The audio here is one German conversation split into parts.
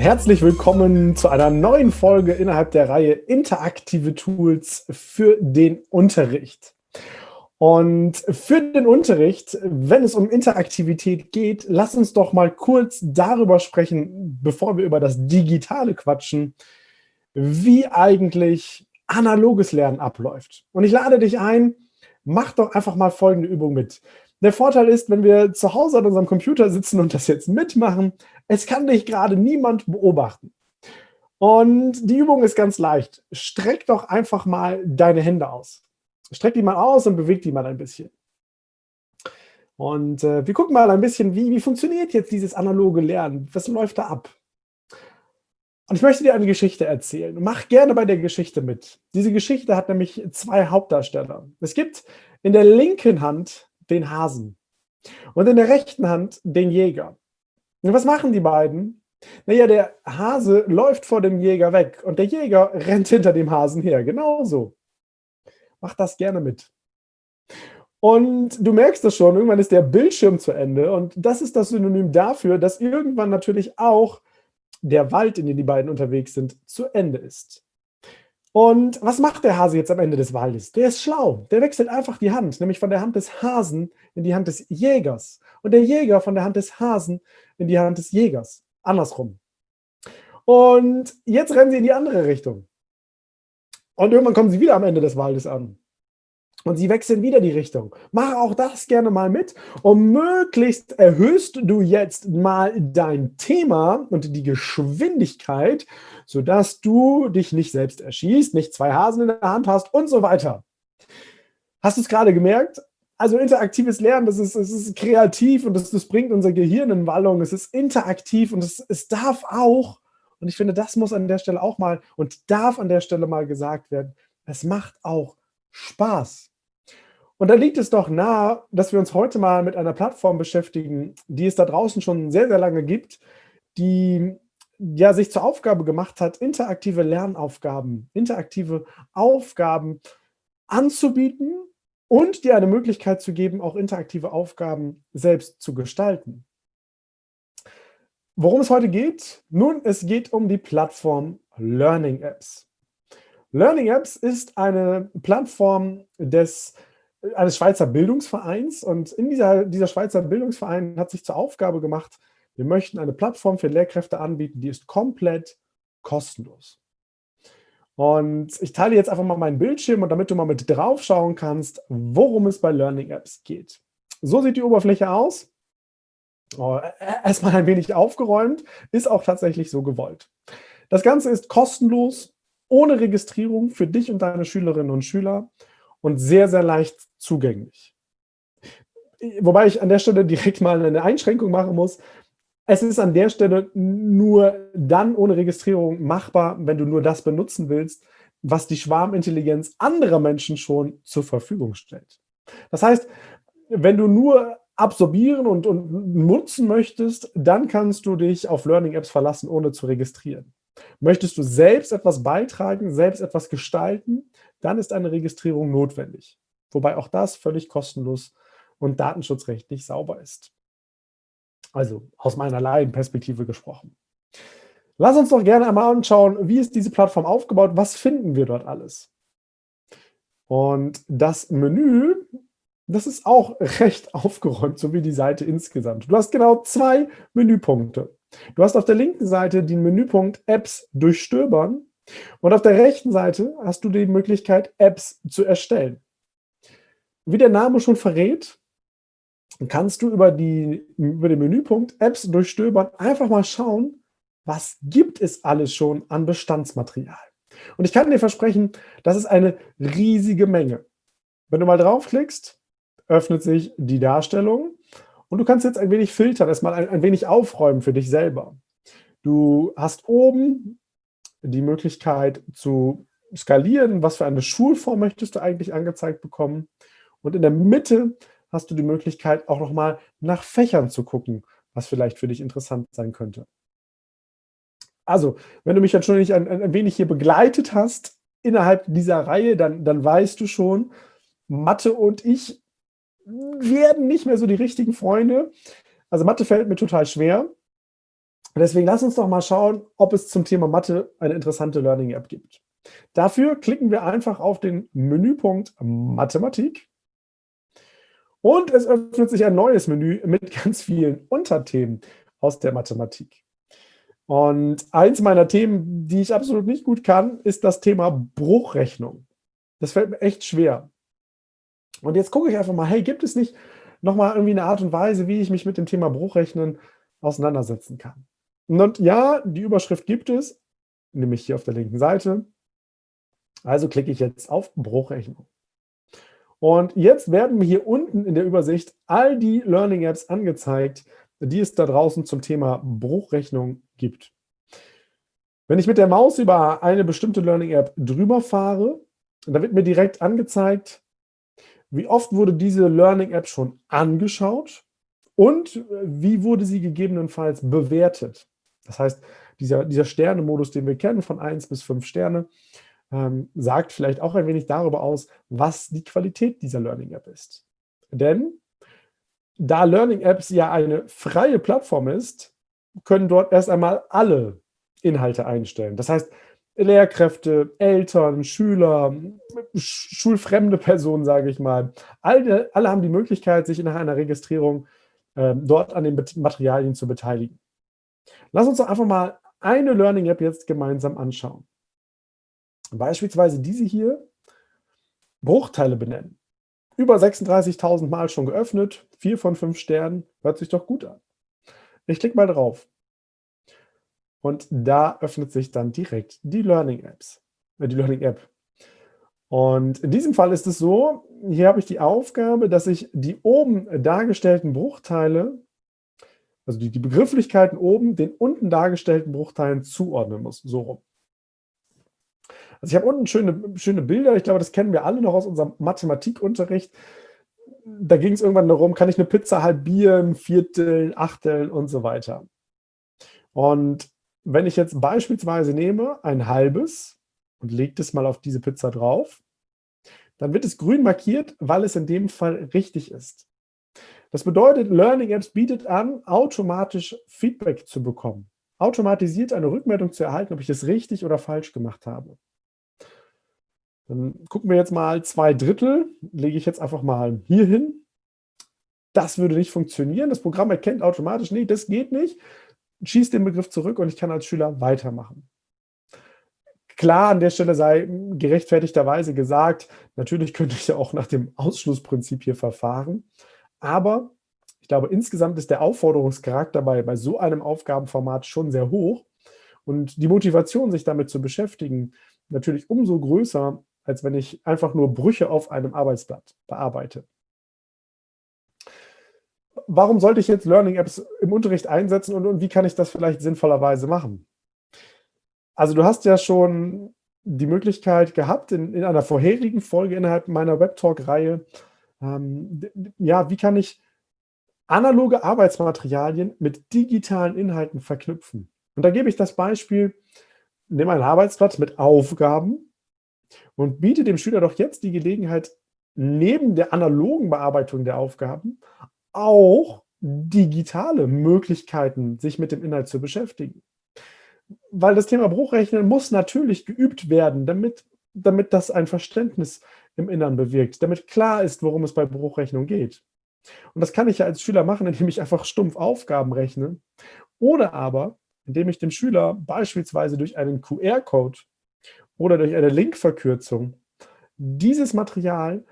Herzlich willkommen zu einer neuen Folge innerhalb der Reihe Interaktive Tools für den Unterricht. Und für den Unterricht, wenn es um Interaktivität geht, lass uns doch mal kurz darüber sprechen, bevor wir über das Digitale quatschen, wie eigentlich analoges Lernen abläuft. Und ich lade dich ein, mach doch einfach mal folgende Übung mit. Der Vorteil ist, wenn wir zu Hause an unserem Computer sitzen und das jetzt mitmachen, es kann dich gerade niemand beobachten. Und die Übung ist ganz leicht. Streck doch einfach mal deine Hände aus. Streck die mal aus und beweg die mal ein bisschen. Und äh, wir gucken mal ein bisschen, wie, wie funktioniert jetzt dieses analoge Lernen? Was läuft da ab? Und ich möchte dir eine Geschichte erzählen. Mach gerne bei der Geschichte mit. Diese Geschichte hat nämlich zwei Hauptdarsteller. Es gibt in der linken Hand den Hasen und in der rechten Hand den Jäger. Und was machen die beiden? Naja, der Hase läuft vor dem Jäger weg und der Jäger rennt hinter dem Hasen her. Genauso. Mach das gerne mit. Und du merkst das schon, irgendwann ist der Bildschirm zu Ende und das ist das Synonym dafür, dass irgendwann natürlich auch der Wald, in dem die beiden unterwegs sind, zu Ende ist. Und was macht der Hase jetzt am Ende des Waldes? Der ist schlau. Der wechselt einfach die Hand, nämlich von der Hand des Hasen in die Hand des Jägers. Und der Jäger von der Hand des Hasen in die Hand des Jägers. Andersrum. Und jetzt rennen sie in die andere Richtung. Und irgendwann kommen sie wieder am Ende des Waldes an. Und sie wechseln wieder die Richtung. Mach auch das gerne mal mit. Und möglichst erhöhst du jetzt mal dein Thema und die Geschwindigkeit, sodass du dich nicht selbst erschießt, nicht zwei Hasen in der Hand hast und so weiter. Hast du es gerade gemerkt? Also interaktives Lernen, das ist, das ist kreativ und das, das bringt unser Gehirn in Wallung. Es ist interaktiv und es, es darf auch, und ich finde, das muss an der Stelle auch mal und darf an der Stelle mal gesagt werden, es macht auch Spaß. Und da liegt es doch nahe, dass wir uns heute mal mit einer Plattform beschäftigen, die es da draußen schon sehr, sehr lange gibt, die ja sich zur Aufgabe gemacht hat, interaktive Lernaufgaben, interaktive Aufgaben anzubieten und dir eine Möglichkeit zu geben, auch interaktive Aufgaben selbst zu gestalten. Worum es heute geht? Nun, es geht um die Plattform Learning Apps. Learning Apps ist eine Plattform des eines Schweizer Bildungsvereins und in dieser, dieser Schweizer Bildungsverein hat sich zur Aufgabe gemacht, wir möchten eine Plattform für Lehrkräfte anbieten, die ist komplett kostenlos. Und ich teile jetzt einfach mal meinen Bildschirm und damit du mal mit drauf schauen kannst, worum es bei Learning Apps geht. So sieht die Oberfläche aus. Oh, erstmal ein wenig aufgeräumt, ist auch tatsächlich so gewollt. Das Ganze ist kostenlos, ohne Registrierung für dich und deine Schülerinnen und Schüler und sehr, sehr leicht zugänglich. Wobei ich an der Stelle direkt mal eine Einschränkung machen muss. Es ist an der Stelle nur dann ohne Registrierung machbar, wenn du nur das benutzen willst, was die Schwarmintelligenz anderer Menschen schon zur Verfügung stellt. Das heißt, wenn du nur absorbieren und, und nutzen möchtest, dann kannst du dich auf Learning Apps verlassen, ohne zu registrieren. Möchtest du selbst etwas beitragen, selbst etwas gestalten, dann ist eine Registrierung notwendig. Wobei auch das völlig kostenlos und datenschutzrechtlich sauber ist. Also aus meiner Laienperspektive gesprochen. Lass uns doch gerne einmal anschauen, wie ist diese Plattform aufgebaut, was finden wir dort alles. Und das Menü, das ist auch recht aufgeräumt, so wie die Seite insgesamt. Du hast genau zwei Menüpunkte. Du hast auf der linken Seite den Menüpunkt Apps durchstöbern und auf der rechten Seite hast du die Möglichkeit, Apps zu erstellen. Wie der Name schon verrät, kannst du über, die, über den Menüpunkt Apps durchstöbern einfach mal schauen, was gibt es alles schon an Bestandsmaterial. Und ich kann dir versprechen, das ist eine riesige Menge. Wenn du mal draufklickst, öffnet sich die Darstellung und du kannst jetzt ein wenig filtern, erstmal ein, ein wenig aufräumen für dich selber. Du hast oben die Möglichkeit zu skalieren, was für eine Schulform möchtest du eigentlich angezeigt bekommen. Und in der Mitte hast du die Möglichkeit, auch nochmal nach Fächern zu gucken, was vielleicht für dich interessant sein könnte. Also, wenn du mich jetzt schon ein, ein wenig hier begleitet hast innerhalb dieser Reihe, dann, dann weißt du schon, Mathe und ich werden nicht mehr so die richtigen Freunde. Also Mathe fällt mir total schwer. Deswegen lass uns doch mal schauen, ob es zum Thema Mathe eine interessante Learning App gibt. Dafür klicken wir einfach auf den Menüpunkt Mathematik und es öffnet sich ein neues Menü mit ganz vielen Unterthemen aus der Mathematik. Und eins meiner Themen, die ich absolut nicht gut kann, ist das Thema Bruchrechnung. Das fällt mir echt schwer. Und jetzt gucke ich einfach mal, hey, gibt es nicht nochmal irgendwie eine Art und Weise, wie ich mich mit dem Thema Bruchrechnen auseinandersetzen kann? Und ja, die Überschrift gibt es, nämlich hier auf der linken Seite. Also klicke ich jetzt auf Bruchrechnung. Und jetzt werden mir hier unten in der Übersicht all die Learning Apps angezeigt, die es da draußen zum Thema Bruchrechnung gibt. Wenn ich mit der Maus über eine bestimmte Learning App drüber fahre, dann wird mir direkt angezeigt, wie oft wurde diese Learning App schon angeschaut und wie wurde sie gegebenenfalls bewertet. Das heißt, dieser, dieser Sterne-Modus, den wir kennen, von 1 bis 5 Sterne, ähm, sagt vielleicht auch ein wenig darüber aus, was die Qualität dieser Learning App ist. Denn da Learning Apps ja eine freie Plattform ist, können dort erst einmal alle Inhalte einstellen. Das heißt, Lehrkräfte, Eltern, Schüler, schulfremde Personen, sage ich mal, alle, alle haben die Möglichkeit, sich nach einer Registrierung äh, dort an den Materialien zu beteiligen. Lass uns doch einfach mal eine Learning App jetzt gemeinsam anschauen. Beispielsweise diese hier, Bruchteile benennen. Über 36.000 Mal schon geöffnet, 4 von 5 Sternen, hört sich doch gut an. Ich klicke mal drauf. Und da öffnet sich dann direkt die Learning Apps, äh, die Learning App. Und in diesem Fall ist es so, hier habe ich die Aufgabe, dass ich die oben dargestellten Bruchteile, also die, die Begrifflichkeiten oben, den unten dargestellten Bruchteilen zuordnen muss, so rum. Also ich habe unten schöne, schöne Bilder, ich glaube, das kennen wir alle noch aus unserem Mathematikunterricht. Da ging es irgendwann darum, kann ich eine Pizza halbieren, vierteln, achteln und so weiter. Und wenn ich jetzt beispielsweise nehme ein halbes und lege das mal auf diese Pizza drauf, dann wird es grün markiert, weil es in dem Fall richtig ist. Das bedeutet, Learning Apps bietet an, automatisch Feedback zu bekommen. Automatisiert eine Rückmeldung zu erhalten, ob ich das richtig oder falsch gemacht habe. Dann gucken wir jetzt mal zwei Drittel, lege ich jetzt einfach mal hier hin. Das würde nicht funktionieren. Das Programm erkennt automatisch, nee, das geht nicht schießt den Begriff zurück und ich kann als Schüler weitermachen. Klar, an der Stelle sei gerechtfertigterweise gesagt, natürlich könnte ich ja auch nach dem Ausschlussprinzip hier verfahren, aber ich glaube, insgesamt ist der Aufforderungscharakter bei, bei so einem Aufgabenformat schon sehr hoch und die Motivation, sich damit zu beschäftigen, natürlich umso größer, als wenn ich einfach nur Brüche auf einem Arbeitsblatt bearbeite warum sollte ich jetzt Learning Apps im Unterricht einsetzen und, und wie kann ich das vielleicht sinnvollerweise machen? Also du hast ja schon die Möglichkeit gehabt, in, in einer vorherigen Folge innerhalb meiner Webtalk-Reihe, ähm, ja, wie kann ich analoge Arbeitsmaterialien mit digitalen Inhalten verknüpfen? Und da gebe ich das Beispiel, nehme ein Arbeitsblatt mit Aufgaben und biete dem Schüler doch jetzt die Gelegenheit, neben der analogen Bearbeitung der Aufgaben auch digitale Möglichkeiten, sich mit dem Inhalt zu beschäftigen. Weil das Thema Bruchrechnen muss natürlich geübt werden, damit, damit das ein Verständnis im Innern bewirkt, damit klar ist, worum es bei Bruchrechnung geht. Und das kann ich ja als Schüler machen, indem ich einfach stumpf Aufgaben rechne oder aber, indem ich dem Schüler beispielsweise durch einen QR-Code oder durch eine Linkverkürzung dieses Material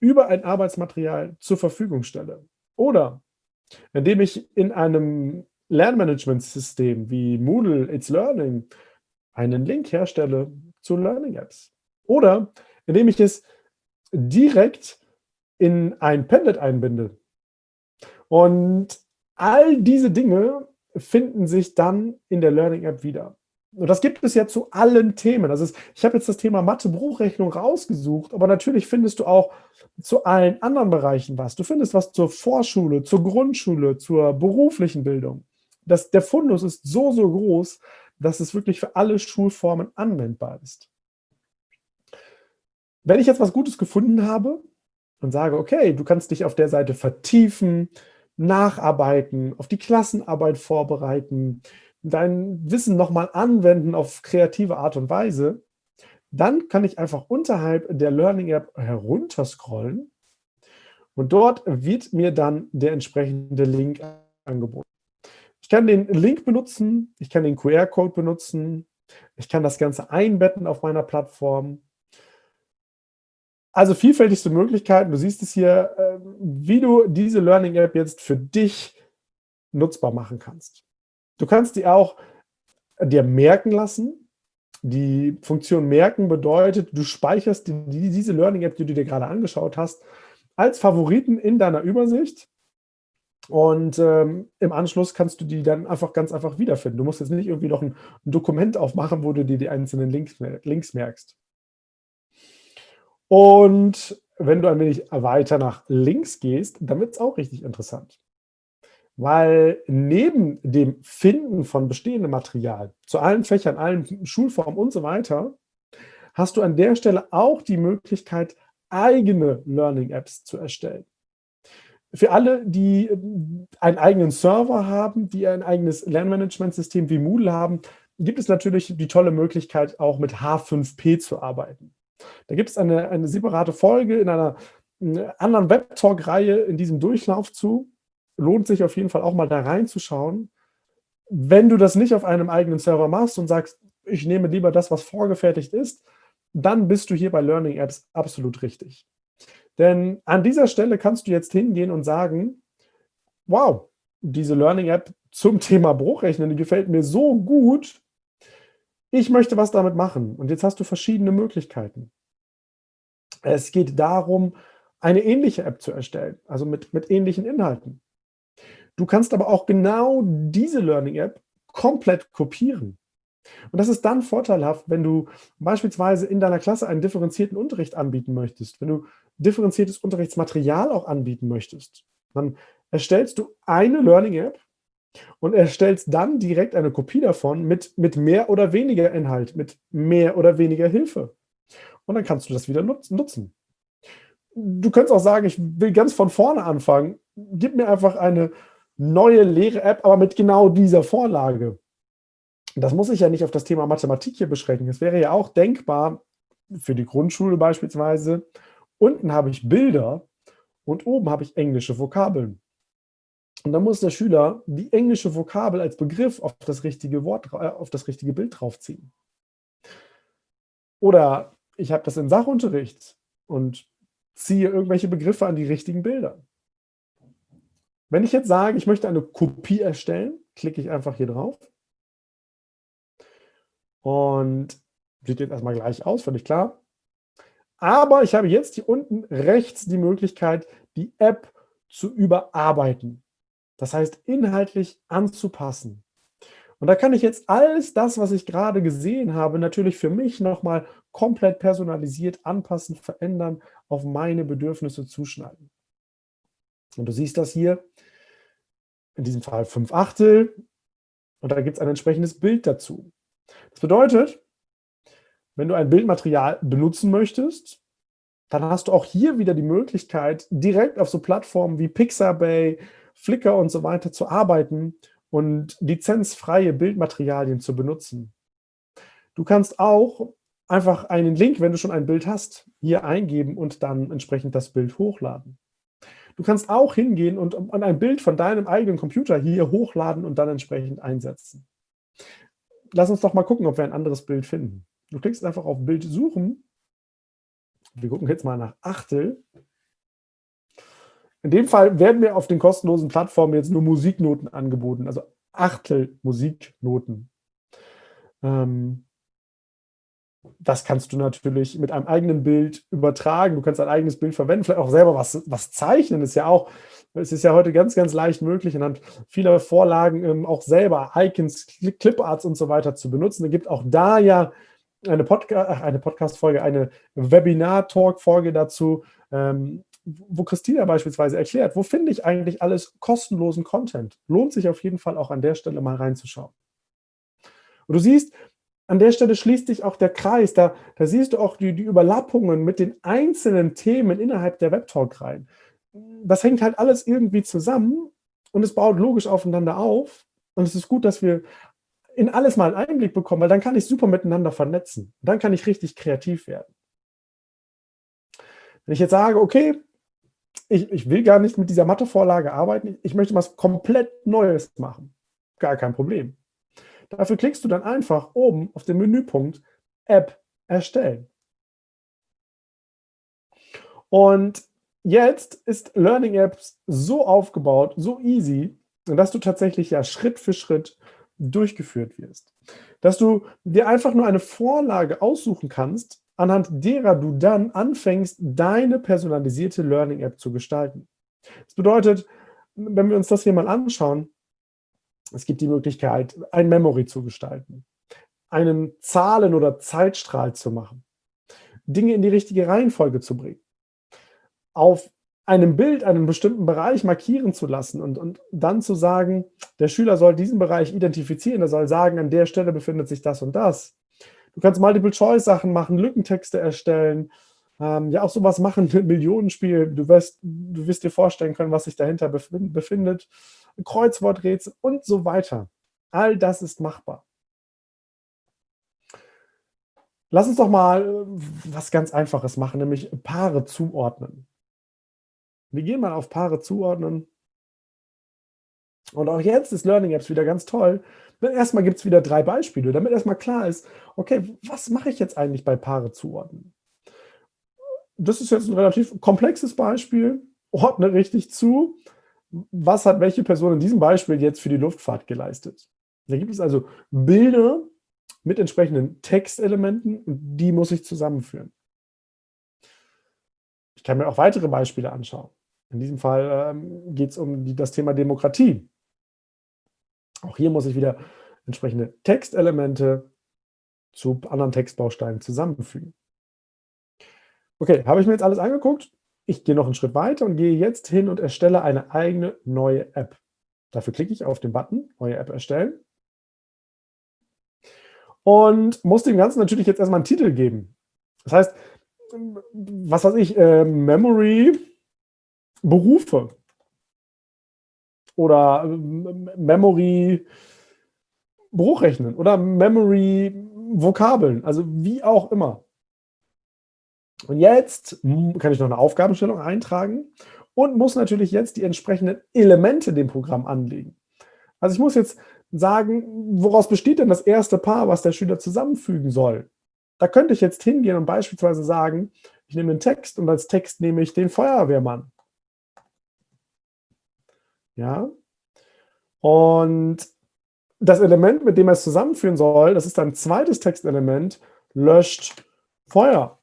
über ein Arbeitsmaterial zur Verfügung stelle. Oder indem ich in einem Lernmanagementsystem wie Moodle It's Learning einen Link herstelle zu Learning Apps. Oder indem ich es direkt in ein Padlet einbinde. Und all diese Dinge finden sich dann in der Learning App wieder. Und das gibt es ja zu allen Themen. Also ich habe jetzt das Thema Mathe-Bruchrechnung rausgesucht, aber natürlich findest du auch zu allen anderen Bereichen was. Du findest was zur Vorschule, zur Grundschule, zur beruflichen Bildung. Das, der Fundus ist so, so groß, dass es wirklich für alle Schulformen anwendbar ist. Wenn ich jetzt was Gutes gefunden habe und sage, okay, du kannst dich auf der Seite vertiefen, nacharbeiten, auf die Klassenarbeit vorbereiten, dein Wissen nochmal anwenden auf kreative Art und Weise, dann kann ich einfach unterhalb der Learning App herunterscrollen und dort wird mir dann der entsprechende Link angeboten. Ich kann den Link benutzen, ich kann den QR-Code benutzen, ich kann das Ganze einbetten auf meiner Plattform. Also vielfältigste Möglichkeiten. Du siehst es hier, ähm, wie du diese Learning App jetzt für dich nutzbar machen kannst. Du kannst die auch dir merken lassen. Die Funktion merken bedeutet, du speicherst die, diese Learning App, die du dir gerade angeschaut hast, als Favoriten in deiner Übersicht. Und ähm, im Anschluss kannst du die dann einfach ganz einfach wiederfinden. Du musst jetzt nicht irgendwie noch ein, ein Dokument aufmachen, wo du dir die einzelnen Links, Links merkst. Und wenn du ein wenig weiter nach links gehst, dann wird es auch richtig interessant. Weil neben dem Finden von bestehendem Material zu allen Fächern, allen Schulformen und so weiter, hast du an der Stelle auch die Möglichkeit, eigene Learning-Apps zu erstellen. Für alle, die einen eigenen Server haben, die ein eigenes Lernmanagementsystem wie Moodle haben, gibt es natürlich die tolle Möglichkeit, auch mit H5P zu arbeiten. Da gibt es eine, eine separate Folge in einer anderen Webtalk-Reihe in diesem Durchlauf zu. Lohnt sich auf jeden Fall auch mal da reinzuschauen. Wenn du das nicht auf einem eigenen Server machst und sagst, ich nehme lieber das, was vorgefertigt ist, dann bist du hier bei Learning Apps absolut richtig. Denn an dieser Stelle kannst du jetzt hingehen und sagen, wow, diese Learning App zum Thema Bruchrechnen, die gefällt mir so gut, ich möchte was damit machen. Und jetzt hast du verschiedene Möglichkeiten. Es geht darum, eine ähnliche App zu erstellen, also mit, mit ähnlichen Inhalten. Du kannst aber auch genau diese Learning App komplett kopieren. Und das ist dann vorteilhaft, wenn du beispielsweise in deiner Klasse einen differenzierten Unterricht anbieten möchtest, wenn du differenziertes Unterrichtsmaterial auch anbieten möchtest. Dann erstellst du eine Learning App und erstellst dann direkt eine Kopie davon mit, mit mehr oder weniger Inhalt, mit mehr oder weniger Hilfe. Und dann kannst du das wieder nutzen. Du könntest auch sagen, ich will ganz von vorne anfangen. Gib mir einfach eine neue leere App, aber mit genau dieser Vorlage. Das muss ich ja nicht auf das Thema Mathematik hier beschränken. Es wäre ja auch denkbar, für die Grundschule beispielsweise, unten habe ich Bilder und oben habe ich englische Vokabeln. Und dann muss der Schüler die englische Vokabel als Begriff auf das richtige Wort, äh, auf das richtige Bild draufziehen. Oder ich habe das im Sachunterricht und ziehe irgendwelche Begriffe an die richtigen Bilder. Wenn ich jetzt sage, ich möchte eine Kopie erstellen, klicke ich einfach hier drauf. Und sieht jetzt erstmal gleich aus, völlig klar. Aber ich habe jetzt hier unten rechts die Möglichkeit, die App zu überarbeiten. Das heißt, inhaltlich anzupassen. Und da kann ich jetzt alles das, was ich gerade gesehen habe, natürlich für mich nochmal komplett personalisiert anpassen, verändern, auf meine Bedürfnisse zuschneiden. Und du siehst das hier, in diesem Fall 5 Achtel, und da gibt es ein entsprechendes Bild dazu. Das bedeutet, wenn du ein Bildmaterial benutzen möchtest, dann hast du auch hier wieder die Möglichkeit, direkt auf so Plattformen wie Pixabay, Flickr und so weiter zu arbeiten und lizenzfreie Bildmaterialien zu benutzen. Du kannst auch einfach einen Link, wenn du schon ein Bild hast, hier eingeben und dann entsprechend das Bild hochladen. Du kannst auch hingehen und ein Bild von deinem eigenen Computer hier hochladen und dann entsprechend einsetzen. Lass uns doch mal gucken, ob wir ein anderes Bild finden. Du klickst einfach auf Bild suchen. Wir gucken jetzt mal nach Achtel. In dem Fall werden mir auf den kostenlosen Plattformen jetzt nur Musiknoten angeboten, also Achtel Musiknoten. Ähm, das kannst du natürlich mit einem eigenen Bild übertragen. Du kannst ein eigenes Bild verwenden, vielleicht auch selber was, was zeichnen. Ist ja auch, es ist ja heute ganz, ganz leicht möglich, anhand vieler Vorlagen ähm, auch selber Icons, Cliparts und so weiter zu benutzen. Es gibt auch da ja eine, Podca eine Podcast-Folge, eine Webinar-Talk-Folge dazu, ähm, wo Christina beispielsweise erklärt, wo finde ich eigentlich alles kostenlosen Content. Lohnt sich auf jeden Fall auch an der Stelle mal reinzuschauen. Und du siehst, an der Stelle schließt sich auch der Kreis. Da, da siehst du auch die, die Überlappungen mit den einzelnen Themen innerhalb der Webtalk rein. Das hängt halt alles irgendwie zusammen und es baut logisch aufeinander auf. Und es ist gut, dass wir in alles mal einen Einblick bekommen, weil dann kann ich super miteinander vernetzen. Dann kann ich richtig kreativ werden. Wenn ich jetzt sage, okay, ich, ich will gar nicht mit dieser Mathevorlage arbeiten, ich möchte was komplett Neues machen. Gar kein Problem. Dafür klickst du dann einfach oben auf den Menüpunkt App erstellen. Und jetzt ist Learning Apps so aufgebaut, so easy, dass du tatsächlich ja Schritt für Schritt durchgeführt wirst. Dass du dir einfach nur eine Vorlage aussuchen kannst, anhand derer du dann anfängst, deine personalisierte Learning App zu gestalten. Das bedeutet, wenn wir uns das hier mal anschauen, es gibt die Möglichkeit, ein Memory zu gestalten, einen Zahlen- oder Zeitstrahl zu machen, Dinge in die richtige Reihenfolge zu bringen, auf einem Bild einen bestimmten Bereich markieren zu lassen und, und dann zu sagen, der Schüler soll diesen Bereich identifizieren, er soll sagen, an der Stelle befindet sich das und das. Du kannst Multiple-Choice-Sachen machen, Lückentexte erstellen, ähm, ja auch sowas machen Millionenspiel. Du wirst, du wirst dir vorstellen können, was sich dahinter befindet. Kreuzworträtsel und so weiter. All das ist machbar. Lass uns doch mal äh, was ganz Einfaches machen, nämlich Paare zuordnen. Wir gehen mal auf Paare zuordnen. Und auch jetzt ist Learning Apps wieder ganz toll. Erstmal gibt es wieder drei Beispiele, damit erstmal klar ist, okay, was mache ich jetzt eigentlich bei Paare zuordnen? Das ist jetzt ein relativ komplexes Beispiel. Ordne richtig zu. Was hat welche Person in diesem Beispiel jetzt für die Luftfahrt geleistet? Da gibt es also Bilder mit entsprechenden Textelementen die muss ich zusammenführen. Ich kann mir auch weitere Beispiele anschauen. In diesem Fall ähm, geht es um die, das Thema Demokratie. Auch hier muss ich wieder entsprechende Textelemente zu anderen Textbausteinen zusammenfügen. Okay, habe ich mir jetzt alles angeguckt? Ich gehe noch einen Schritt weiter und gehe jetzt hin und erstelle eine eigene neue App. Dafür klicke ich auf den Button Neue App erstellen und muss dem Ganzen natürlich jetzt erstmal einen Titel geben. Das heißt, was weiß ich, äh, Memory Berufe oder äh, Memory Bruchrechnen oder Memory Vokabeln, also wie auch immer. Und jetzt kann ich noch eine Aufgabenstellung eintragen und muss natürlich jetzt die entsprechenden Elemente dem Programm anlegen. Also ich muss jetzt sagen, woraus besteht denn das erste Paar, was der Schüler zusammenfügen soll? Da könnte ich jetzt hingehen und beispielsweise sagen, ich nehme den Text und als Text nehme ich den Feuerwehrmann. Ja. Und das Element, mit dem er es zusammenführen soll, das ist ein zweites Textelement, löscht Feuer.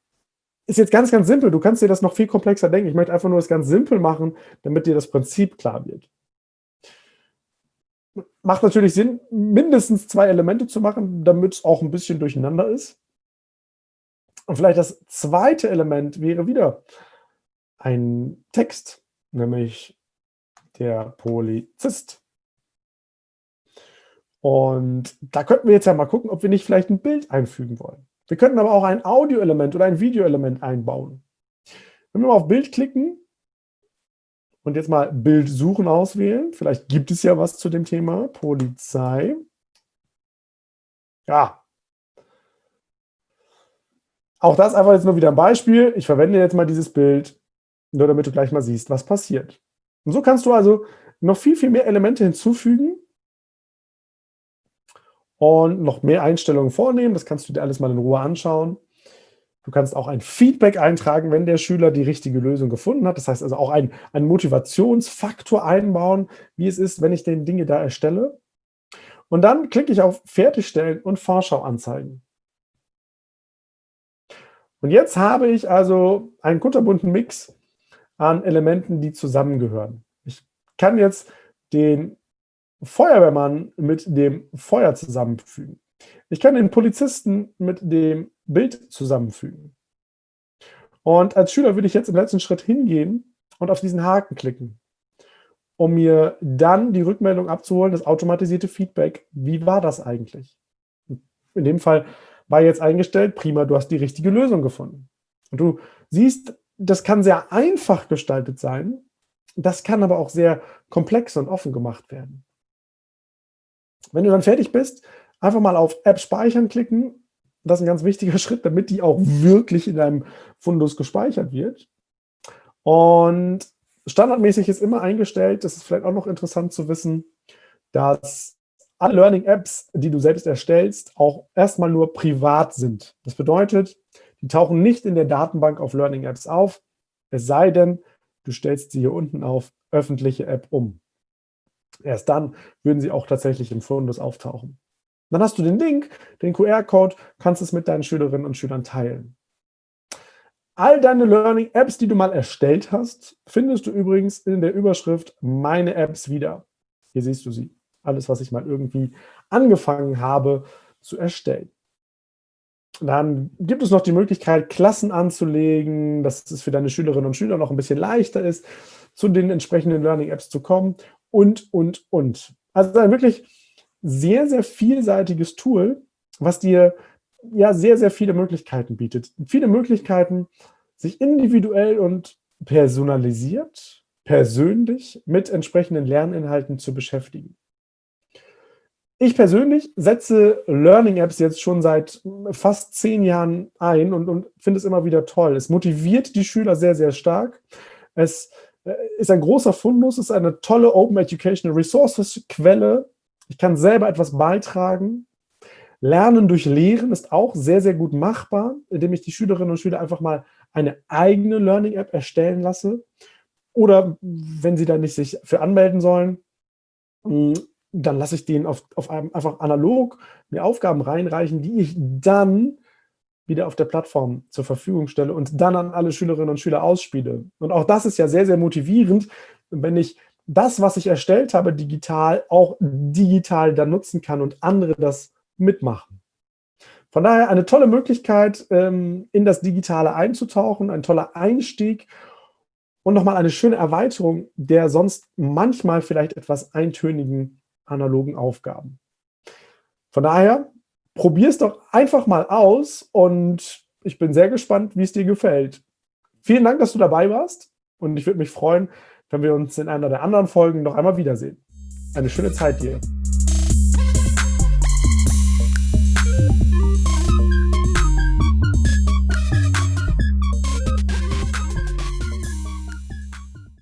Ist jetzt ganz, ganz simpel. Du kannst dir das noch viel komplexer denken. Ich möchte einfach nur das ganz simpel machen, damit dir das Prinzip klar wird. Macht natürlich Sinn, mindestens zwei Elemente zu machen, damit es auch ein bisschen durcheinander ist. Und vielleicht das zweite Element wäre wieder ein Text, nämlich der Polizist. Und da könnten wir jetzt ja mal gucken, ob wir nicht vielleicht ein Bild einfügen wollen. Wir könnten aber auch ein Audio-Element oder ein Video-Element einbauen. Wenn wir mal auf Bild klicken und jetzt mal Bild suchen auswählen, vielleicht gibt es ja was zu dem Thema Polizei. Ja. Auch das einfach jetzt nur wieder ein Beispiel. Ich verwende jetzt mal dieses Bild, nur damit du gleich mal siehst, was passiert. Und so kannst du also noch viel, viel mehr Elemente hinzufügen und noch mehr Einstellungen vornehmen. Das kannst du dir alles mal in Ruhe anschauen. Du kannst auch ein Feedback eintragen, wenn der Schüler die richtige Lösung gefunden hat. Das heißt also auch einen, einen Motivationsfaktor einbauen, wie es ist, wenn ich den Dinge da erstelle. Und dann klicke ich auf Fertigstellen und Vorschau anzeigen. Und jetzt habe ich also einen kunterbunten Mix an Elementen, die zusammengehören. Ich kann jetzt den Feuerwehrmann mit dem Feuer zusammenfügen. Ich kann den Polizisten mit dem Bild zusammenfügen. Und als Schüler würde ich jetzt im letzten Schritt hingehen und auf diesen Haken klicken, um mir dann die Rückmeldung abzuholen, das automatisierte Feedback. Wie war das eigentlich? In dem Fall war jetzt eingestellt, prima, du hast die richtige Lösung gefunden. Und du siehst, das kann sehr einfach gestaltet sein, das kann aber auch sehr komplex und offen gemacht werden. Wenn du dann fertig bist, einfach mal auf App speichern klicken. Das ist ein ganz wichtiger Schritt, damit die auch wirklich in deinem Fundus gespeichert wird. Und standardmäßig ist immer eingestellt, das ist vielleicht auch noch interessant zu wissen, dass alle Learning-Apps, die du selbst erstellst, auch erstmal nur privat sind. Das bedeutet, die tauchen nicht in der Datenbank auf Learning-Apps auf, es sei denn, du stellst sie hier unten auf öffentliche App um. Erst dann würden sie auch tatsächlich im Fundus auftauchen. Dann hast du den Link, den QR-Code, kannst es mit deinen Schülerinnen und Schülern teilen. All deine Learning-Apps, die du mal erstellt hast, findest du übrigens in der Überschrift Meine Apps wieder. Hier siehst du sie. Alles, was ich mal irgendwie angefangen habe zu erstellen. Dann gibt es noch die Möglichkeit, Klassen anzulegen, dass es für deine Schülerinnen und Schüler noch ein bisschen leichter ist, zu den entsprechenden Learning-Apps zu kommen und, und, und. Also ein wirklich sehr, sehr vielseitiges Tool, was dir ja sehr, sehr viele Möglichkeiten bietet. Viele Möglichkeiten, sich individuell und personalisiert, persönlich mit entsprechenden Lerninhalten zu beschäftigen. Ich persönlich setze Learning Apps jetzt schon seit fast zehn Jahren ein und, und finde es immer wieder toll. Es motiviert die Schüler sehr, sehr stark. Es ist ein großer Fundus, ist eine tolle Open Educational Resources Quelle. Ich kann selber etwas beitragen. Lernen durch Lehren ist auch sehr, sehr gut machbar, indem ich die Schülerinnen und Schüler einfach mal eine eigene Learning App erstellen lasse. Oder wenn sie da nicht sich für anmelden sollen, dann lasse ich denen auf, auf einem einfach analog mir Aufgaben reinreichen, die ich dann wieder auf der Plattform zur Verfügung stelle und dann an alle Schülerinnen und Schüler ausspiele. Und auch das ist ja sehr, sehr motivierend, wenn ich das, was ich erstellt habe, digital, auch digital dann nutzen kann und andere das mitmachen. Von daher eine tolle Möglichkeit, ähm, in das Digitale einzutauchen, ein toller Einstieg und nochmal eine schöne Erweiterung der sonst manchmal vielleicht etwas eintönigen analogen Aufgaben. Von daher, probier es doch einfach mal aus und ich bin sehr gespannt, wie es dir gefällt. Vielen Dank, dass du dabei warst und ich würde mich freuen, wenn wir uns in einer der anderen Folgen noch einmal wiedersehen. Eine schöne Zeit dir.